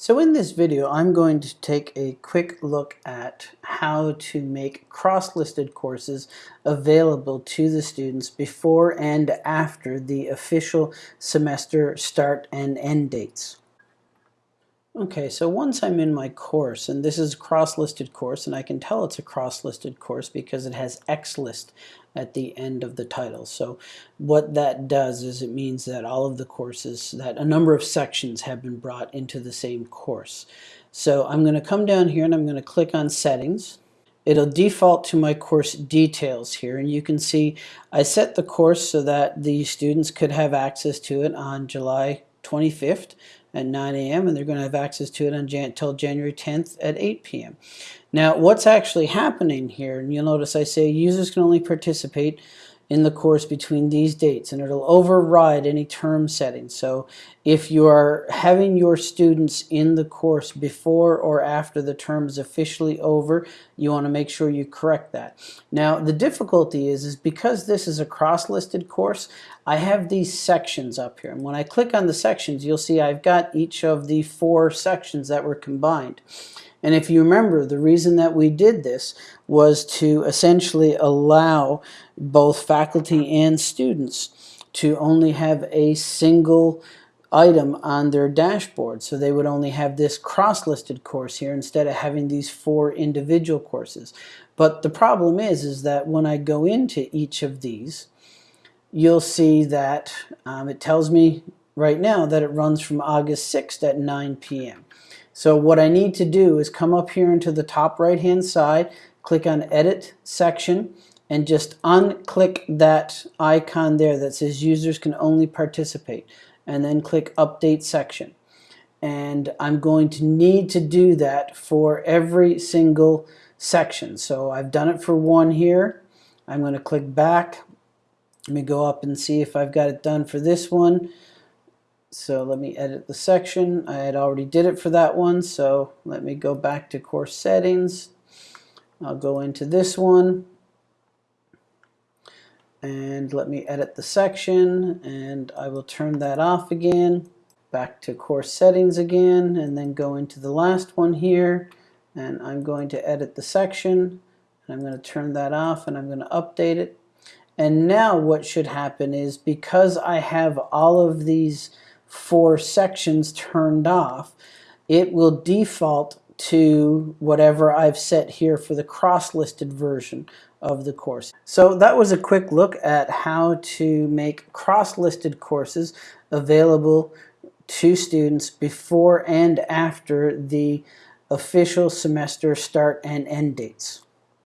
So in this video, I'm going to take a quick look at how to make cross-listed courses available to the students before and after the official semester start and end dates. Okay, so once I'm in my course, and this is a cross-listed course, and I can tell it's a cross-listed course because it has X list at the end of the title. So what that does is it means that all of the courses, that a number of sections have been brought into the same course. So I'm going to come down here and I'm going to click on settings. It'll default to my course details here and you can see I set the course so that the students could have access to it on July 25th at 9 a.m. and they're going to have access to it until January 10th at 8 p.m. Now what's actually happening here, and you'll notice I say users can only participate in the course between these dates and it'll override any term setting. So if you are having your students in the course before or after the term is officially over, you want to make sure you correct that. Now the difficulty is, is because this is a cross-listed course, I have these sections up here. And when I click on the sections, you'll see I've got each of the four sections that were combined. And if you remember, the reason that we did this was to essentially allow both faculty and students to only have a single item on their dashboard. So they would only have this cross-listed course here instead of having these four individual courses. But the problem is, is that when I go into each of these, you'll see that um, it tells me right now that it runs from August 6th at 9 p.m. So what I need to do is come up here into the top right hand side, click on edit section, and just unclick that icon there that says users can only participate and then click update section. And I'm going to need to do that for every single section. So I've done it for one here. I'm going to click back. Let me go up and see if I've got it done for this one. So let me edit the section. I had already did it for that one, so let me go back to course settings. I'll go into this one and let me edit the section and I will turn that off again. Back to course settings again and then go into the last one here and I'm going to edit the section and I'm going to turn that off and I'm going to update it. And now what should happen is because I have all of these four sections turned off, it will default to whatever I've set here for the cross-listed version of the course. So that was a quick look at how to make cross-listed courses available to students before and after the official semester start and end dates.